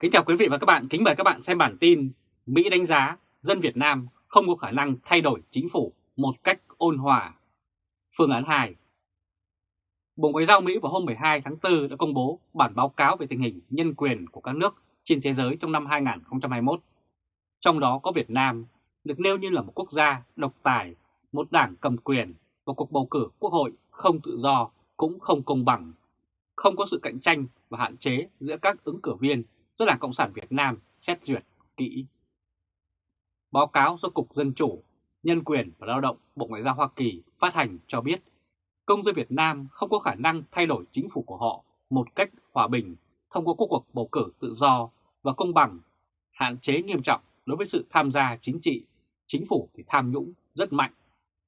Kính chào quý vị và các bạn, kính mời các bạn xem bản tin Mỹ đánh giá dân Việt Nam không có khả năng thay đổi chính phủ một cách ôn hòa. Phương án 2 Bộ Ngoại giao Mỹ vào hôm 12 tháng 4 đã công bố bản báo cáo về tình hình nhân quyền của các nước trên thế giới trong năm 2021. Trong đó có Việt Nam được nêu như là một quốc gia độc tài, một đảng cầm quyền và cuộc bầu cử quốc hội không tự do cũng không công bằng, không có sự cạnh tranh và hạn chế giữa các ứng cử viên do Đảng Cộng sản Việt Nam xét duyệt kỹ. Báo cáo do Cục Dân Chủ, Nhân quyền và Lao động Bộ Ngoại giao Hoa Kỳ phát hành cho biết công dân Việt Nam không có khả năng thay đổi chính phủ của họ một cách hòa bình thông qua cuộc bầu cử tự do và công bằng, hạn chế nghiêm trọng đối với sự tham gia chính trị, chính phủ thì tham nhũng rất mạnh,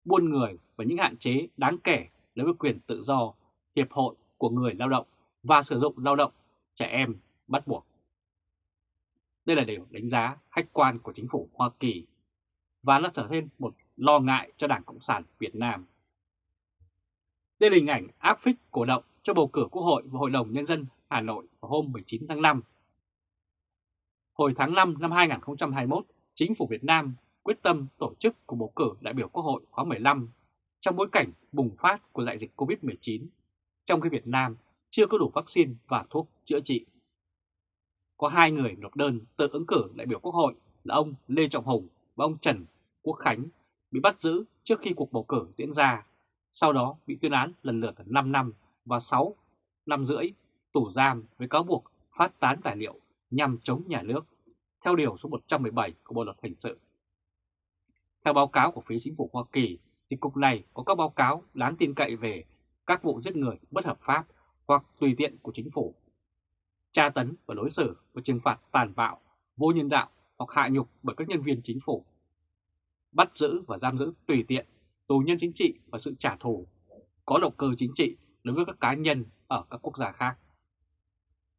buôn người và những hạn chế đáng kể đối với quyền tự do, hiệp hội của người lao động và sử dụng lao động trẻ em bắt buộc. Đây là điều đánh giá khách quan của chính phủ Hoa Kỳ và nó trở thêm một lo ngại cho Đảng Cộng sản Việt Nam. Đây là hình ảnh áp phích cổ động cho bầu cử Quốc hội và Hội đồng Nhân dân Hà Nội vào hôm 19 tháng 5. Hồi tháng 5 năm 2021, chính phủ Việt Nam quyết tâm tổ chức cuộc bầu cử đại biểu Quốc hội khóa 15 trong bối cảnh bùng phát của đại dịch COVID-19, trong khi Việt Nam chưa có đủ vaccine và thuốc chữa trị có hai người nộp đơn tự ứng cử đại biểu Quốc hội là ông Lê Trọng Hùng và ông Trần Quốc Khánh bị bắt giữ trước khi cuộc bầu cử diễn ra, sau đó bị tuyên án lần lượt 5 năm và 6 năm rưỡi tù giam với cáo buộc phát tán tài liệu nhằm chống nhà nước, theo điều số 117 của Bộ Luật Hình sự. Theo báo cáo của phía chính phủ Hoa Kỳ, thì cục này có các báo cáo đáng tin cậy về các vụ giết người bất hợp pháp hoặc tùy tiện của chính phủ tra tấn và đối xử và trừng phạt tàn bạo, vô nhân đạo hoặc hạ nhục bởi các nhân viên chính phủ, bắt giữ và giam giữ tùy tiện, tù nhân chính trị và sự trả thù, có động cơ chính trị đối với các cá nhân ở các quốc gia khác.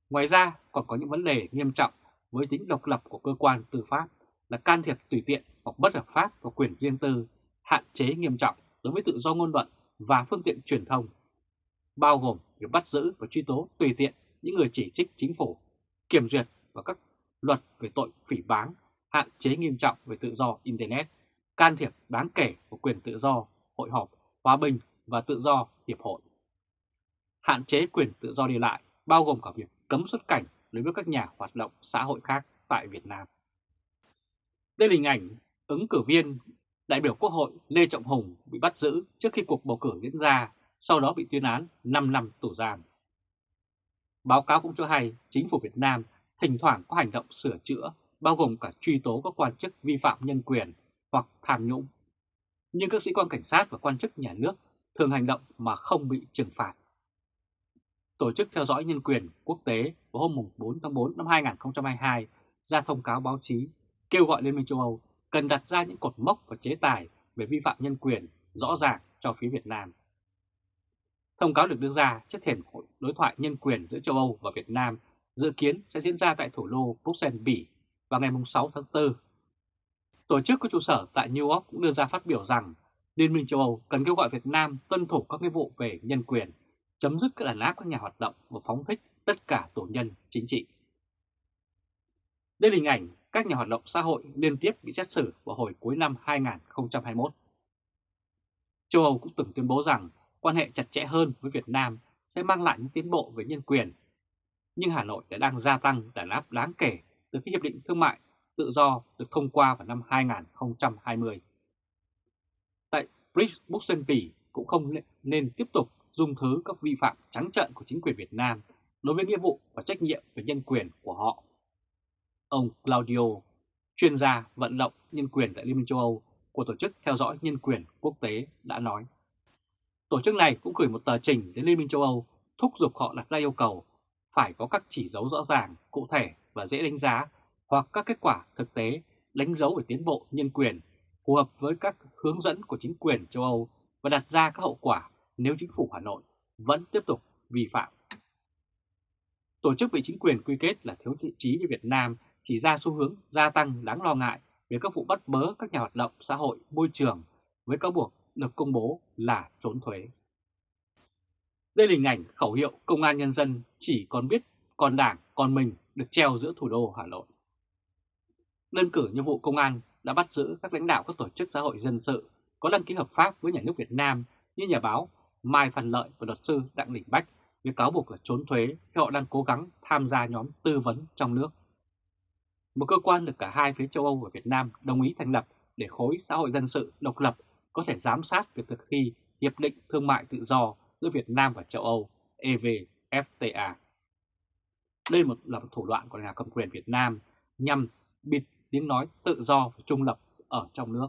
Ngoài ra còn có những vấn đề nghiêm trọng với tính độc lập của cơ quan tư pháp là can thiệp tùy tiện hoặc bất hợp pháp vào quyền riêng tư, hạn chế nghiêm trọng đối với tự do ngôn luận và phương tiện truyền thông, bao gồm việc bắt giữ và truy tố tùy tiện những người chỉ trích chính phủ, kiểm duyệt và các luật về tội phỉ báng, hạn chế nghiêm trọng về tự do Internet, can thiệp đáng kể của quyền tự do, hội họp, hòa bình và tự do hiệp hội. Hạn chế quyền tự do đi lại bao gồm cả việc cấm xuất cảnh đối với các nhà hoạt động xã hội khác tại Việt Nam. Đây là hình ảnh ứng cử viên đại biểu Quốc hội Lê Trọng Hùng bị bắt giữ trước khi cuộc bầu cử diễn ra, sau đó bị tuyên án 5 năm tù giam. Báo cáo cũng cho hay chính phủ Việt Nam thỉnh thoảng có hành động sửa chữa, bao gồm cả truy tố các quan chức vi phạm nhân quyền hoặc tham nhũng. Nhưng các sĩ quan cảnh sát và quan chức nhà nước thường hành động mà không bị trừng phạt. Tổ chức theo dõi nhân quyền quốc tế vào hôm 4 tháng 4 năm 2022 ra thông cáo báo chí kêu gọi Liên minh châu Âu cần đặt ra những cột mốc và chế tài về vi phạm nhân quyền rõ ràng cho phía Việt Nam. Thông cáo được đưa ra trước thềm hội đối thoại nhân quyền giữa châu Âu và Việt Nam dự kiến sẽ diễn ra tại thủ đô Bruxelles, Bỉ vào ngày 6 tháng 4. Tổ chức có trụ sở tại New York cũng đưa ra phát biểu rằng Liên minh châu Âu cần kêu gọi Việt Nam tuân thủ các nghĩa vụ về nhân quyền, chấm dứt các đàn áp các nhà hoạt động và phóng thích tất cả tù nhân chính trị. Đây là hình ảnh các nhà hoạt động xã hội liên tiếp bị xét xử vào hồi cuối năm 2021. Châu Âu cũng từng tuyên bố rằng quan hệ chặt chẽ hơn với Việt Nam sẽ mang lại những tiến bộ về nhân quyền. Nhưng Hà Nội đã đang gia tăng đàn áp đáng kể từ khi Hiệp định Thương mại Tự do được thông qua vào năm 2020. Tại Bruxelles Bỉ cũng không nên tiếp tục dung thứ các vi phạm trắng trợn của chính quyền Việt Nam đối với nghĩa vụ và trách nhiệm về nhân quyền của họ. Ông Claudio, chuyên gia vận động nhân quyền tại Liên minh châu Âu của Tổ chức Theo dõi Nhân quyền Quốc tế đã nói. Tổ chức này cũng gửi một tờ trình đến Liên minh châu Âu thúc giục họ đặt ra yêu cầu phải có các chỉ dấu rõ ràng, cụ thể và dễ đánh giá hoặc các kết quả thực tế đánh dấu về tiến bộ nhân quyền phù hợp với các hướng dẫn của chính quyền châu Âu và đặt ra các hậu quả nếu chính phủ Hà Nội vẫn tiếp tục vi phạm. Tổ chức bị chính quyền quy kết là thiếu thiện trí với Việt Nam chỉ ra xu hướng gia tăng đáng lo ngại về các vụ bắt bớ các nhà hoạt động xã hội môi trường với cáo buộc được công bố là trốn thuế. Đây là hình ảnh khẩu hiệu công an nhân dân chỉ còn biết còn đảng, còn mình được treo giữa thủ đô Hà Nội. Đơn cử như vụ công an đã bắt giữ các lãnh đạo các tổ chức xã hội dân sự có đăng ký hợp pháp với nhà nước Việt Nam như nhà báo Mai Phan Lợi và luật sư Đặng Đình Bách với cáo buộc là trốn thuế khi họ đang cố gắng tham gia nhóm tư vấn trong nước. Một cơ quan được cả hai phía châu Âu và Việt Nam đồng ý thành lập để khối xã hội dân sự độc lập có thể giám sát việc thực thi Hiệp định Thương mại Tự do giữa Việt Nam và châu Âu EVFTA. Đây là một thủ đoạn của nhà cầm quyền Việt Nam nhằm bịt tiếng nói tự do và trung lập ở trong nước.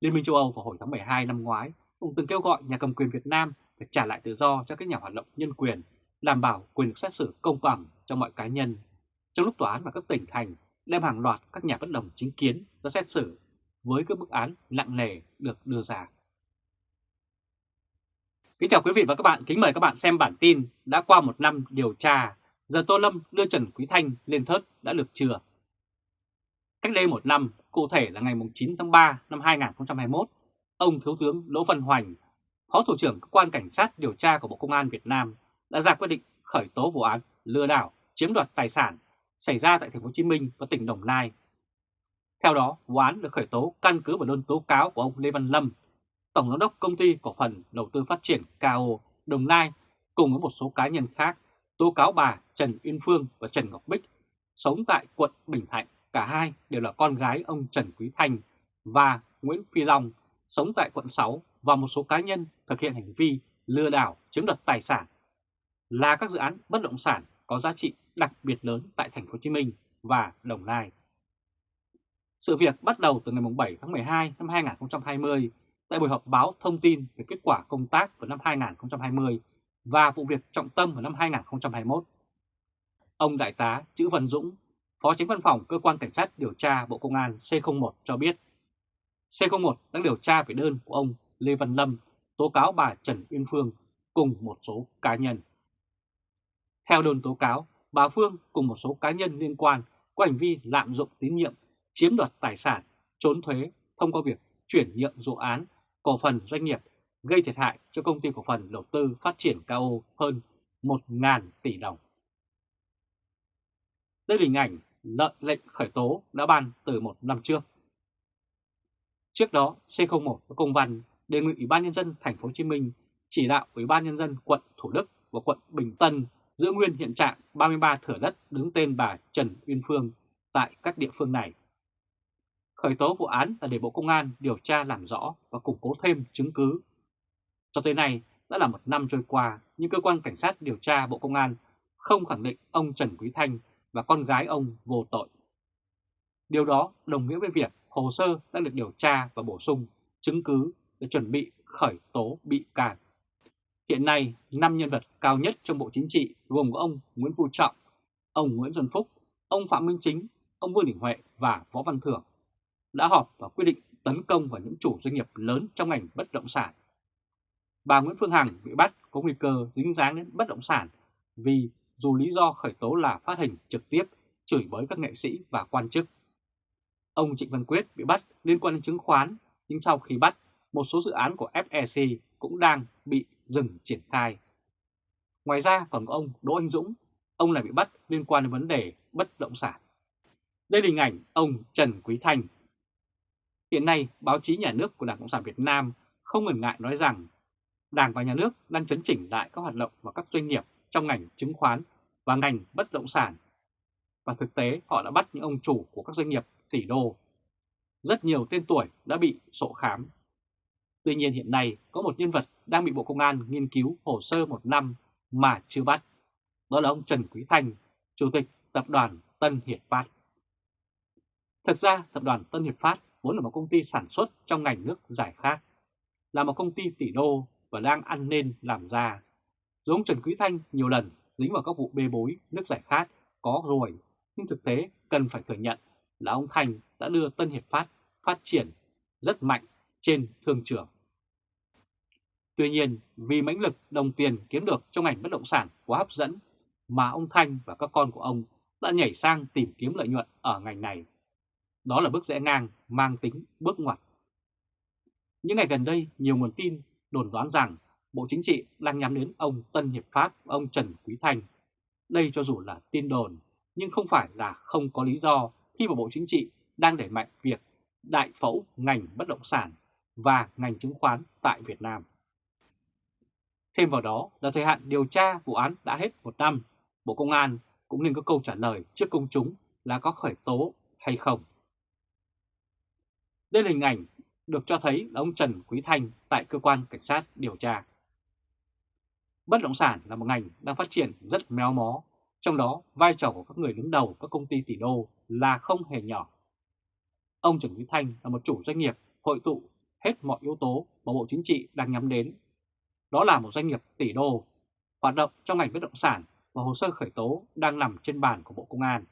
Liên minh châu Âu vào hồi tháng 12 năm ngoái cũng từng kêu gọi nhà cầm quyền Việt Nam phải trả lại tự do cho các nhà hoạt động nhân quyền, đảm bảo quyền được xét xử công bằng cho mọi cá nhân, trong lúc tòa án và các tỉnh thành đem hàng loạt các nhà bất đồng chính kiến ra xét xử với các bức án nặng nề được đưa ra. Kính chào quý vị và các bạn, kính mời các bạn xem bản tin đã qua một năm điều tra, giờ Tô Lâm đưa Trần Quý Thanh lên thớt đã được chưa? Cách đây một năm, cụ thể là ngày 9 tháng 3 năm 2021, ông Thiếu tướng Đỗ Văn Hoành, Phó Thủ trưởng Cơ quan Cảnh sát điều tra của Bộ Công an Việt Nam đã ra quyết định khởi tố vụ án lừa đảo chiếm đoạt tài sản xảy ra tại thành phố Hồ Chí Minh và tỉnh Đồng Nai. Theo đó, vụ án được khởi tố căn cứ vào đơn tố cáo của ông Lê Văn Lâm, Tổng giám đốc công ty cổ phần đầu tư phát triển KO Đồng Nai cùng với một số cá nhân khác tố cáo bà Trần Uyên Phương và Trần Ngọc Bích sống tại quận Bình Thạnh. Cả hai đều là con gái ông Trần Quý Thanh và Nguyễn Phi Long sống tại quận 6 và một số cá nhân thực hiện hành vi lừa đảo chiếm đoạt tài sản là các dự án bất động sản có giá trị đặc biệt lớn tại thành phố Hồ Chí Minh và Đồng Nai. Sự việc bắt đầu từ ngày 7 tháng 12 năm 2020 tại buổi họp báo thông tin về kết quả công tác của năm 2020 và vụ việc trọng tâm vào năm 2021. Ông Đại tá Chữ Văn Dũng, Phó Chính Văn phòng Cơ quan Cảnh sát điều tra Bộ Công an C01 cho biết C01 đang điều tra về đơn của ông Lê Văn Lâm tố cáo bà Trần Uyên Phương cùng một số cá nhân. Theo đơn tố cáo, bà Phương cùng một số cá nhân liên quan có hành vi lạm dụng tín nhiệm, chiếm đoạt tài sản, trốn thuế thông qua việc chuyển nhượng dự án, cổ phần doanh nghiệp gây thiệt hại cho công ty cổ phần đầu tư phát triển cao hơn 1.000 tỷ đồng. Đây là hình ảnh lợi lệnh khởi tố đã ban từ một năm trước. Trước đó, C01 có công văn đề nghị Ủy ban nhân dân thành phố Hồ Chí Minh chỉ đạo Ủy ban nhân dân quận Thủ Đức và quận Bình Tân giữ nguyên hiện trạng 33 thửa đất đứng tên bà Trần Uyên Phương tại các địa phương này. Khởi tố vụ án là để Bộ Công an điều tra làm rõ và củng cố thêm chứng cứ. Cho tới nay đã là một năm trôi qua, nhưng cơ quan cảnh sát điều tra Bộ Công an không khẳng định ông Trần Quý Thanh và con gái ông vô tội. Điều đó đồng nghĩa với việc hồ sơ đã được điều tra và bổ sung chứng cứ để chuẩn bị khởi tố bị can. Hiện nay, 5 nhân vật cao nhất trong Bộ Chính trị gồm có ông Nguyễn Phú Trọng, ông Nguyễn Xuân Phúc, ông Phạm Minh Chính, ông Vương Đình Huệ và Võ Văn Thưởng đã họp và quyết định tấn công vào những chủ doanh nghiệp lớn trong ngành bất động sản. Bà Nguyễn Phương Hằng bị bắt có nguy cơ dính dáng đến bất động sản vì dù lý do khởi tố là phát hình trực tiếp chửi bới các nghệ sĩ và quan chức. Ông Trịnh Văn Quyết bị bắt liên quan đến chứng khoán, nhưng sau khi bắt, một số dự án của FEC cũng đang bị dừng triển khai. Ngoài ra còn có ông Đỗ Anh Dũng, ông này bị bắt liên quan đến vấn đề bất động sản. Đây là hình ảnh ông Trần Quý Thanh. Hiện nay, báo chí nhà nước của Đảng Cộng sản Việt Nam không ngần ngại nói rằng Đảng và Nhà nước đang chấn chỉnh lại các hoạt động và các doanh nghiệp trong ngành chứng khoán và ngành bất động sản. Và thực tế họ đã bắt những ông chủ của các doanh nghiệp tỷ đô. Rất nhiều tên tuổi đã bị sổ khám. Tuy nhiên hiện nay có một nhân vật đang bị Bộ Công an nghiên cứu hồ sơ một năm mà chưa bắt. Đó là ông Trần Quý Thanh, Chủ tịch Tập đoàn Tân Hiệp Phát. Thực ra Tập đoàn Tân Hiệp Phát vốn là một công ty sản xuất trong ngành nước giải khát, là một công ty tỷ đô và đang ăn nên làm ra. giống Trần Quý Thanh nhiều lần dính vào các vụ bê bối nước giải khát có rồi, nhưng thực tế cần phải thừa nhận là ông Thanh đã đưa Tân Hiệp Phát phát triển rất mạnh trên thương trường. Tuy nhiên, vì mãnh lực đồng tiền kiếm được trong ngành bất động sản quá hấp dẫn, mà ông Thanh và các con của ông đã nhảy sang tìm kiếm lợi nhuận ở ngành này. Đó là bước rẽ ngang mang tính bước ngoặt. Những ngày gần đây, nhiều nguồn tin đồn đoán rằng Bộ Chính trị đang nhắm đến ông Tân Hiệp Phát và ông Trần Quý Thanh. Đây cho dù là tin đồn, nhưng không phải là không có lý do khi mà Bộ Chính trị đang đẩy mạnh việc đại phẫu ngành bất động sản và ngành chứng khoán tại Việt Nam. Thêm vào đó là thời hạn điều tra vụ án đã hết một năm, Bộ Công an cũng nên có câu trả lời trước công chúng là có khởi tố hay không. Đây là hình ảnh được cho thấy là ông Trần Quý Thanh tại cơ quan cảnh sát điều tra. Bất động sản là một ngành đang phát triển rất méo mó, trong đó vai trò của các người đứng đầu các công ty tỷ đô là không hề nhỏ. Ông Trần Quý Thanh là một chủ doanh nghiệp hội tụ hết mọi yếu tố mà Bộ Chính trị đang nhắm đến. Đó là một doanh nghiệp tỷ đô, hoạt động trong ngành bất động sản và hồ sơ khởi tố đang nằm trên bàn của Bộ Công an.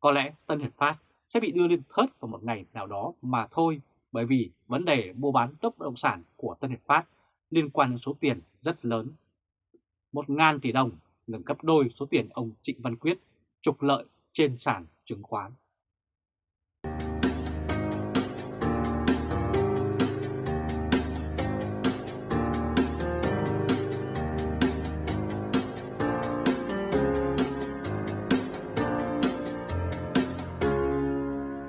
Có lẽ Tân Hiệp Phát sẽ bị đưa lên thớt vào một ngày nào đó mà thôi, bởi vì vấn đề mua bán đất bất động sản của Tân Hiệp Phát liên quan đến số tiền rất lớn. Một ngàn tỷ đồng gần gấp đôi số tiền ông Trịnh Văn Quyết trục lợi trên sàn chứng khoán.